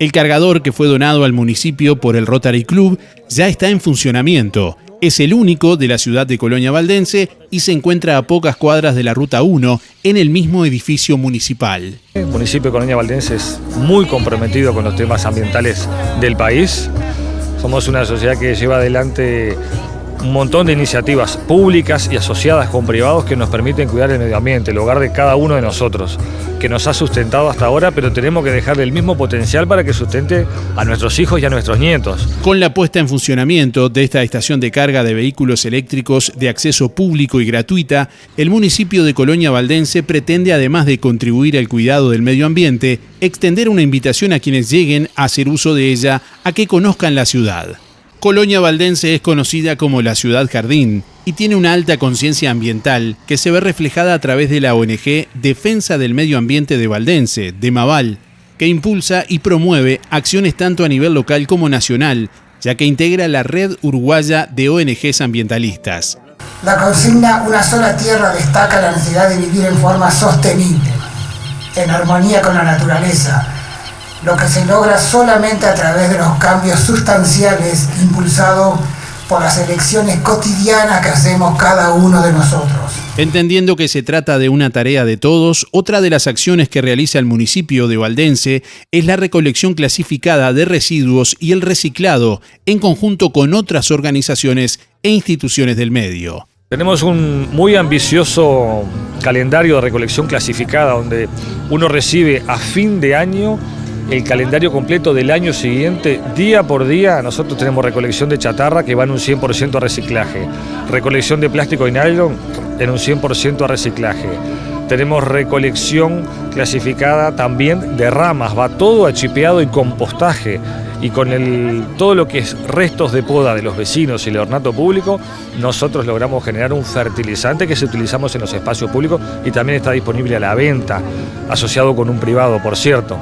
El cargador que fue donado al municipio por el Rotary Club ya está en funcionamiento. Es el único de la ciudad de Colonia Valdense y se encuentra a pocas cuadras de la Ruta 1 en el mismo edificio municipal. El municipio de Colonia Valdense es muy comprometido con los temas ambientales del país. Somos una sociedad que lleva adelante un montón de iniciativas públicas y asociadas con privados que nos permiten cuidar el medio ambiente, el hogar de cada uno de nosotros, que nos ha sustentado hasta ahora, pero tenemos que dejarle el mismo potencial para que sustente a nuestros hijos y a nuestros nietos. Con la puesta en funcionamiento de esta estación de carga de vehículos eléctricos de acceso público y gratuita, el municipio de Colonia Valdense pretende, además de contribuir al cuidado del medio ambiente, extender una invitación a quienes lleguen a hacer uso de ella a que conozcan la ciudad. Colonia Valdense es conocida como la ciudad jardín y tiene una alta conciencia ambiental que se ve reflejada a través de la ONG Defensa del Medio Ambiente de Valdense, de Maval, que impulsa y promueve acciones tanto a nivel local como nacional, ya que integra la red uruguaya de ONGs ambientalistas. La consigna Una sola tierra destaca la necesidad de vivir en forma sostenible, en armonía con la naturaleza, lo que se logra solamente a través de los cambios sustanciales impulsados por las elecciones cotidianas que hacemos cada uno de nosotros. Entendiendo que se trata de una tarea de todos, otra de las acciones que realiza el municipio de Valdense es la recolección clasificada de residuos y el reciclado, en conjunto con otras organizaciones e instituciones del medio. Tenemos un muy ambicioso calendario de recolección clasificada donde uno recibe a fin de año el calendario completo del año siguiente, día por día, nosotros tenemos recolección de chatarra que va en un 100% a reciclaje, recolección de plástico y nylon en un 100% a reciclaje. Tenemos recolección clasificada también de ramas, va todo achipeado y compostaje. Y con el, todo lo que es restos de poda de los vecinos y el ornato público, nosotros logramos generar un fertilizante que se utilizamos en los espacios públicos y también está disponible a la venta, asociado con un privado, por cierto.